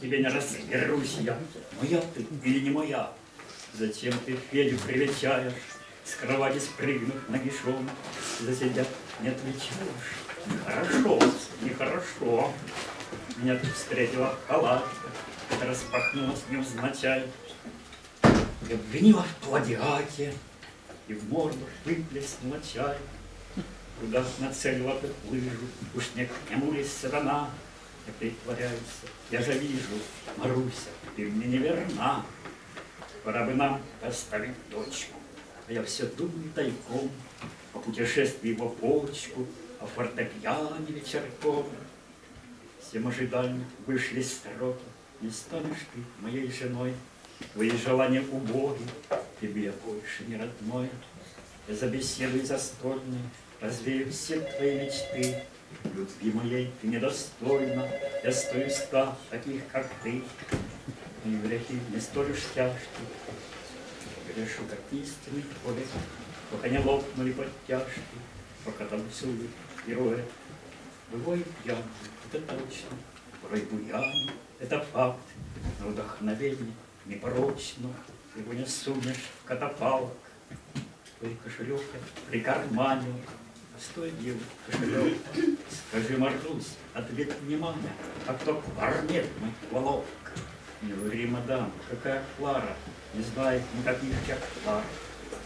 Тебе не разберусь я, моя ты или не моя? Зачем ты Федю привечаешь, с кровати спрыгнув нагишом, за себя не отвечаешь? Нехорошо, нехорошо. Меня тут встретила халатка, распахнулась невзначай. И обвинила в плагиате, и в морду выплеснула чай. Куда нацелила ты лыжу, уж не к нему ли сатана? Не притворяйся, я же вижу, Маруся, ты мне не верна. Пора бы нам оставить дочку, а я все думаю тайком о путешествии в опочку, о фортепиане вечерком. Всем ожиданиям вышли строки, не станешь ты моей женой, Твои желания убоги, тебе я больше не родной. Я забеседую застольной, развею все твои мечты. Любви моей ты недостойна, я стою ста таких, как ты. И грехи не столь уж тяжкие, грешу, как истинный поэт, пока не лопнули подтяжки, пока танцуют герои. Бывает пьяный, это точно, порой буяный, это факт, но вдохновение непорочно, его не сунешь в катапалок. Твой кошелек прикарманил, а стой, дел, скажи, Марусь, ответ внимания, а кто? Барнет мой волок? Не говори, мадам, какая Клара, не знает никаких тех Клар.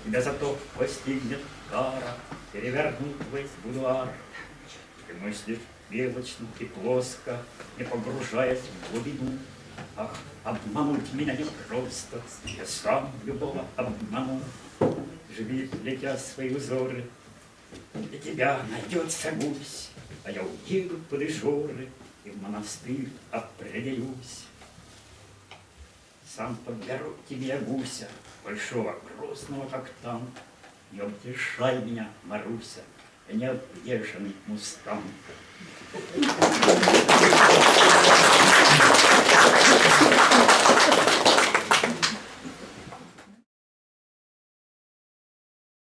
Тебя зато постигнет кара, перевернут твой будуар. Ты мыслишь белочно и плоско, не погружаясь в глубину, Ах, обмануть меня не просто, я сам любого обману. Живи, летя свои узоры, для тебя найдется гусь, А я уеду под Ижоры и в монастырь определюсь. Сам подберу тебе гуся, большого, грозного, как танк. Не утешай меня, Маруся, я не объезженный мустанг.